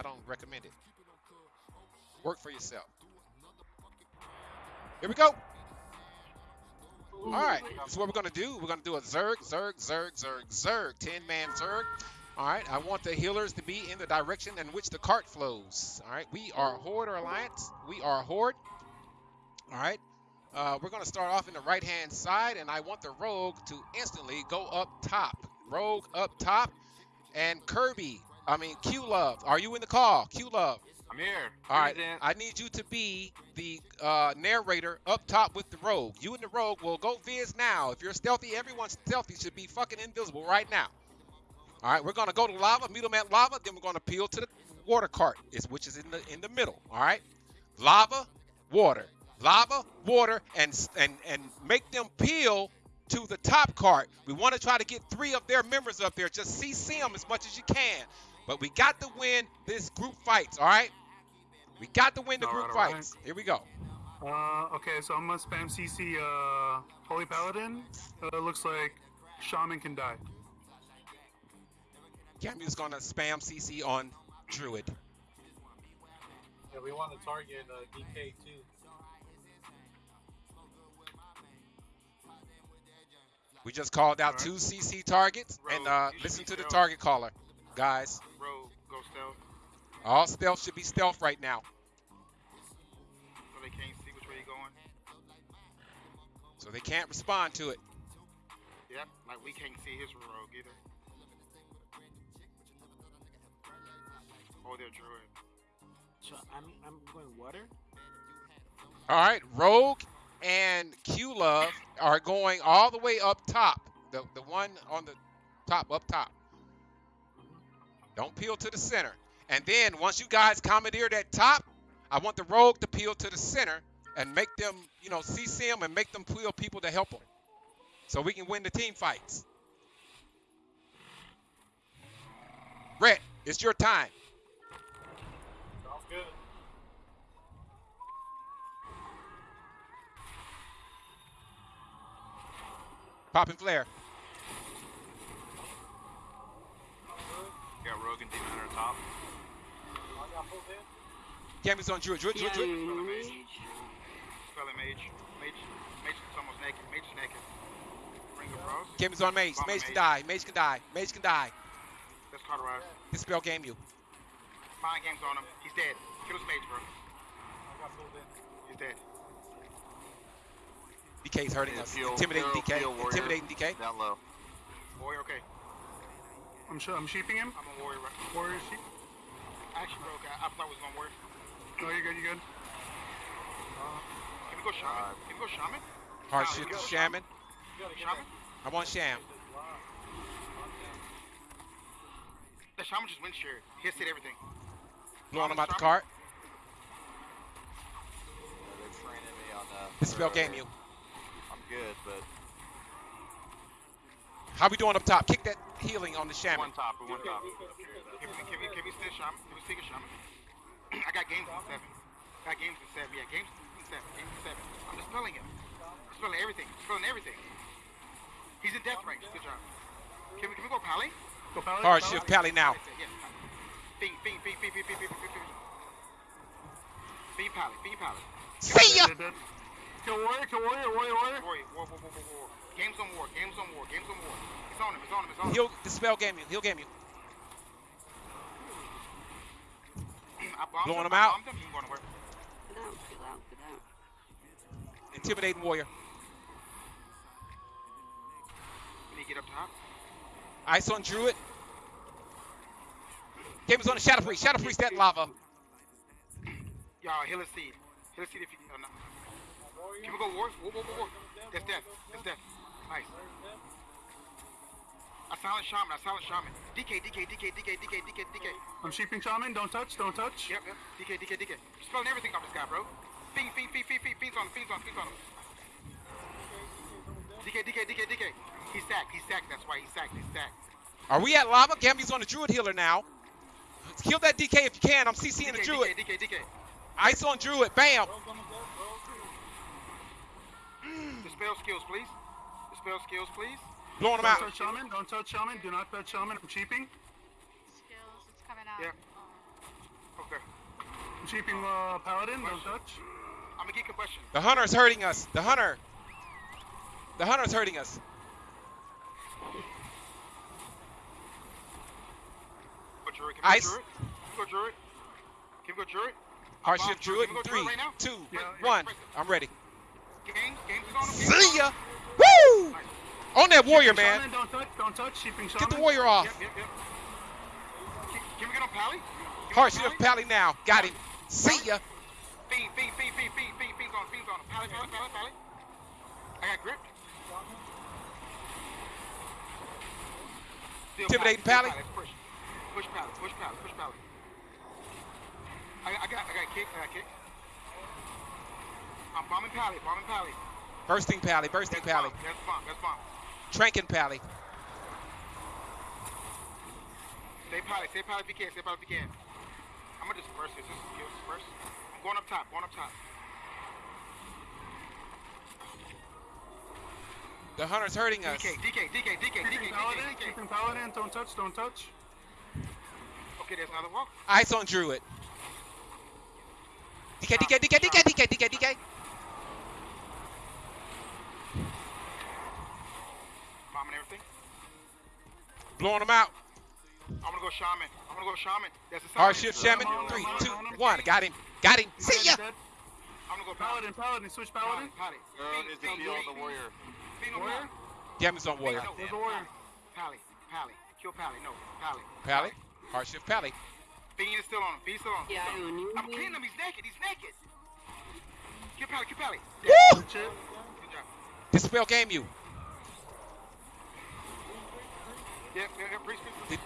I don't recommend it. Work for yourself. Here we go. All right, so what we're gonna do, we're gonna do a Zerg, Zerg, Zerg, Zerg, Zerg, 10 man Zerg. All right, I want the healers to be in the direction in which the cart flows. All right, we are Horde or Alliance. We are Horde. All right, uh, we're gonna start off in the right hand side, and I want the Rogue to instantly go up top. Rogue up top, and Kirby, I mean Q Love, are you in the call? Q Love. I'm here. All right, I need you to be the uh, narrator up top with the rogue. You and the rogue will go viz now. If you're stealthy, everyone stealthy should be fucking invisible right now. All right, we're gonna go to lava, meet them at lava, then we're gonna peel to the water cart, which is in the in the middle. All right, lava, water, lava, water, and and and make them peel to the top cart. We want to try to get three of their members up there. Just CC them as much as you can. But we got to win this group fights, all right? We got to win the All group right, fights. Here we go. Uh, okay, so I'm gonna spam CC uh, Holy Paladin. Uh, looks like Shaman can die. Camu's gonna spam CC on Druid. Yeah, we want to target uh, DK too. We just called out right. two CC targets, and uh, listen to the target caller, guys. Rogue, go stealth, All stealth should be stealth right now, so they can't see which way you're going. so they can't respond to it. Yep, like we can't see his rogue either. Oh, they're druid. So I'm I'm going water. All right, Rogue and Q Love are going all the way up top. The the one on the top, up top. Mm-hmm. Don't peel to the center. And then once you guys commandeer that top, I want the Rogue to peel to the center and make them, you know, CC them and make them peel people to help them, so we can win the team fights. Rhett, it's your time. Sounds good. Pop and flare. Got rogue and demon top. All got pulled in. Cammy's on Druid. Druid, Druid, Druid. Spelling mage. Spelling mage. Mage. Mage is almost naked. Mage is naked. Ring of Rose. Cammy's on Mage. Mage can die. Mage can die. Mage can die. Let's cauterize. Dispel game you. Mind games on him. He's dead. Kill his mage, bro. I got pulled in. He's dead. DK's hurting Yeah, us. peel- Intimidating peel- DK. peel. Intimidating DK. Down low. Warrior, okay. I'm sh- I'm sheeping him. I'm a warrior. right? Warrior sheep. Actually, bro, okay, I thought it was gonna work. No, you're good. You're good. Can we go shaman? Uh, Can we go shaman? Hard Shaman, shit to shaman. Shaman. You gotta Shaman? I'm on Sham. The shaman just went share. He hit everything. Blowing him out the Shaman? cart. Yeah, they're training me on uh, Dispel or- game you. I'm good, but How we doing up top? Kick that healing on the Shaman. One top, one top. Can we, can we, can we still shaman? Can we stick a shaman? I got games in seven. I Got games in seven. Yeah, games in seven. Games in seven. I'm dispelling him. Dispelling everything. Dispelling everything. He's in death range. Good job. Can we, can we go Pally? Go Paladin. Hard shift Pally now. Yeah. Fiend, fiend, fiend, fiend, fiend, fiend, fiend, fiend, fiend. Fiend Pally, fiend Pally. See ya! Dead, dead, dead. Kill warrior. Kill warrior. Warrior. Warrior. War, war, war, war, war, war. Games on war, games on war, games on war. It's on him, it's on him, it's on him. He'll dispel game you. He'll game you. I bombed Blowing him, him I out. bombed him, he ain't going nowhere. Get out. Get out. Get out. Intimidating warrior. We need to get up top. Ice on Druid. Game is on the Shadow Priest. Shadow Priest that lava. Y'all, heal a seed. Heal a seed if you oh, no. Can we go war? War, war, war, war. That's death. That's death. Nice. I silent shaman, I silent shaman. DK, DK, DK, DK, DK, DK, DK. I'm sheeping shaman. Don't touch. Don't touch. Yep, yep. DK, DK, DK. You're spelling everything off this guy, bro. Fiend, fiend, fiend, fiend, fiend, fiends on him, fiends on him, fiends on him. DK, DK, DK, DK. He's sacked, he's sacked, that's why he's sacked, he's sacked. Are we at lava? Gamby's on the Druid healer now. Kill that DK if you can. I'm CCing the Druid. DK, DK, DK. Ice on Druid. Bam. Dispel skills, please. Dispel skills, please. Blowing him Don't out. touch shaman. Don't touch shaman. Do not touch shaman. I'm sheeping. Skills, it's coming out. Yeah. Okay. I'm sheeping uh, paladin. Don't touch. I'm gonna get combustion. The hunter's hurting us. The hunter. The hunter's hurting us. Go Druid. Can we Ice. go Druid? Can we go Druid? Can we go Druid? Hardship Bomb Druid Can in we go three, Druid right now? two, Yeah, one. yeah. I'm ready. See ya. Woo! On that warrior, man. Don't touch. Don't touch. Get the warrior off. Yep, yep, yep. Can, can we get on Pally? We get Pally? Now. Got him. See ya. Fiend, fiend, fiend, fiend, fiend, fiend, fiend's on, fiend's on. Pally, pally, pally, pally. I got gripped. Still Intimidating Pally, Pally. Push, push Pally, push Pally, push Pally. I, I got, I got kick, I got kick. I'm bombing Pally, bombing Pally. Bursting Pally. Bursting That's Pally. bomb, that's bomb, that's bomb. Tranking Pally. Stay Pally, stay Pally if you can, stay Pally if you can. I'm gonna disperse this, just kill disperse. I'm going up top, going up top. The hunter's hurting us. DK, DK, DK, DK, DK, Sheeping DK, paladin. DK. Sheeping paladin. Don't touch. Don't touch. Okay, there's another walk. Ice on Druid. DK, DK, DK, DK, DK, DK, DK. Bombing everything. Blowing them out. I'm gonna go shaman. I'm gonna go shaman. There's a Hardship silence. Shaman. on, Three, on, two, I'm on. one. Got him. Got him. See ya. I'm gonna go paladin. Paladin. Paladin. Switch paladin. Paladin. Girl needs to heal the warrior. Fiend Warrior? Pally. Damage on warrior. Fiend, no, Where's the warrior? Pally. Pally. Kill Pally. No. Pally. Pally. Hardship Pally. Fiend is still on him. Fiend still on him. Yeah, I knew I'm killing him. He's naked. He's naked. Kill Pally. Kill Pally. Woo! Shit. Good job. Dispel game you. Yeah, yeah, yeah. Priest, priest, priest.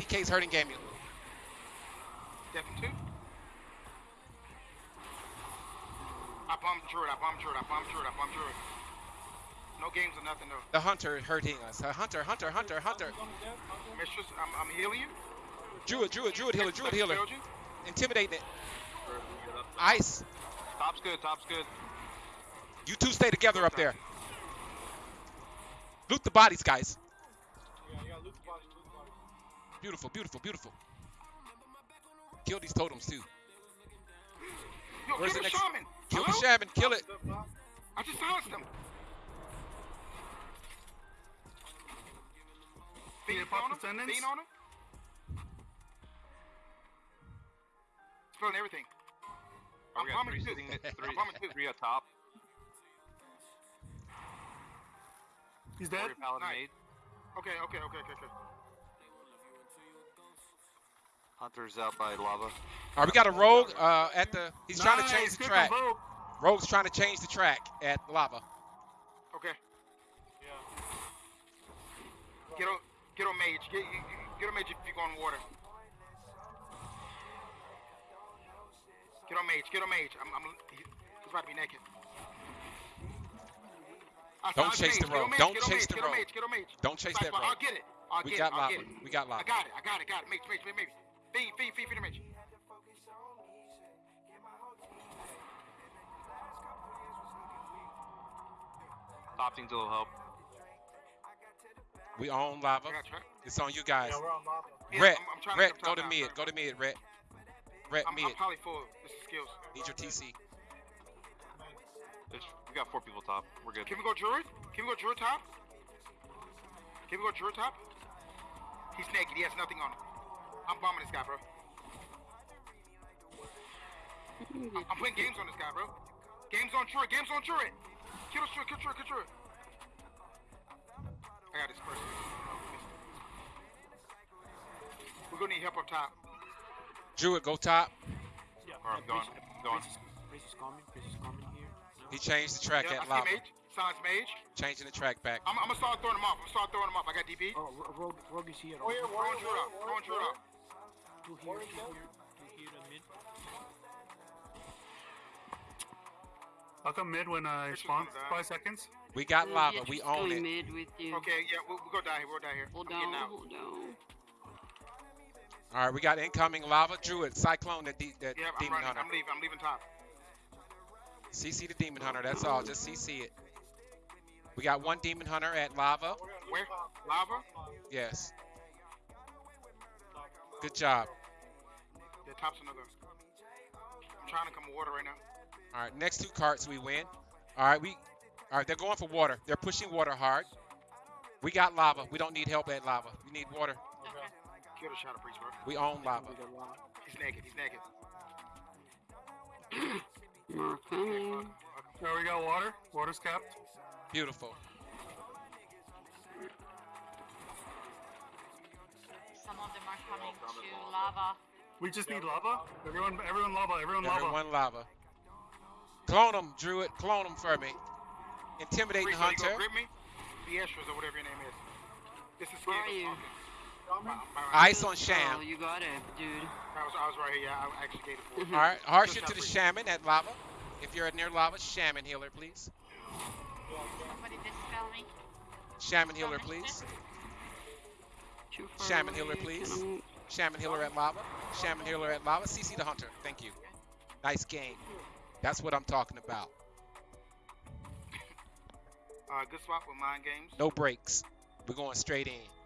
DK's hurting game you. Death two. I bombed Druid. I bombed Druid. I bombed Druid. I bombed Druid. No games or nothing though. The hunter hurting us. Hunter, hunter, hunter, hunter. Mistress, I'm, I'm healing you. Druid, druid, druid healer, druid healer. Intimidating it. Ice. Top's good, top's good. You two stay together up there. Loot the bodies, guys. Beautiful, beautiful, beautiful. Kill these totems too. Yo, Where's kill the the next- shaman. Kill the shaman, kill it. I just silenced him. Yeah, Fiend pop on him. descendants. Fiend on him. Spilling everything. I'm We got bombing three two. I'm bombing two. three up top. He's dead. Nice. Okay, okay, okay, okay, okay. Hunter's out by lava. All right, we got a rogue uh, at the. He's trying to change the track. Rogue's trying to change the track at lava. Okay. Yeah. Get on, get on mage. Get, get on mage if you go on water. Get on mage. Get on mage. I'm, I'm, he's about to be naked. I Don't chase the mage. Rogue. Don't chase the rogue. mage, Get on. Don't chase that rogue. I'll get it. I'll We get got it. I'll lava. get it. We got lava. I got it. I got it. Got it. Mage, mage, mage, mage. Feed, feed, feed, feed the mage. Top needs a little help. We own lava. I. It's on you guys. Yeah, we're on lava. Yeah, Ret, I'm, I'm trying to go to up top mid. Go to mid, Ret. Ret, I'm, mid. I'm probably full. This is skills. Need your TC. There's, we got four people top. We're good. Can we go Druid? Can we go Druid top? Can we go Druid top? He's naked. He has nothing on him. I'm bombing this guy, bro. I'm, I'm playing games on this guy, bro. Games on Druid. Games on Druid. Kill this Druid. Kill Druid. Kill Druid. I got this person. We're gonna need help up top. Druid, go top. Yeah. Alright, I'm going. I'm going. Priest coming. Priest coming here. He changed the track Yeah, at see lava. Mage. Silence Mage. Changing the track back. I'm, I'm gonna start throwing him off. I'm gonna start throwing him off. I got DB. Oh, Ro- Rogue, Rogue is here. Warrior, Throwing warrior, Druid off. warrior, Throwing Druid warrior. off. Two here, two here, two here and mid. I'll come mid when I spawn. Five seconds. We got Uh, lava. We just own it. mid with you. Okay, yeah, we'll, we'll go down here. We'll go down here. Hold I'm getting on, hold on. All right, we got incoming lava. Druid, Cyclone, that, de- that Yeah, I'm demon running. hunter. I'm leaving. I'm leaving top. CC the demon hunter. That's all. Just CC it. We got one demon hunter at lava. Where? Lava? Yes. Good job. Yeah, top's another. I'm trying to come with water right now. All right, next two carts we win. All right, we. All right, they're going for water. They're pushing water hard. We got lava. We don't need help at lava. We need water. Kill the shadow priest, bro. We own lava. We got one. He's naked. He's naked. More. There we got water. Water's capped. Beautiful. Some of them are coming to lava. We just need lava. Everyone, everyone lava. Everyone lava. Everyone lava. Clone them, Druid. Clone them for me. Intimidating Priest, are you Hunter. grip me? The Estras or whatever your name is. This is Where scared. are you? Ice on Oh, Sham. you got it, dude. I was, I was right here. Yeah, I actually gave it for mm-hmm. All right, harsh it to the shaman at lava. If you're near lava, shaman healer, please. Somebody dispel me. Shaman healer, please. Too far Shaman healer, please. Shaman healer at lava. Shaman healer at lava. CC the hunter. Thank you. Nice game. That's what I'm talking about. Uh, good swap with mind games. No breaks. We're going straight in.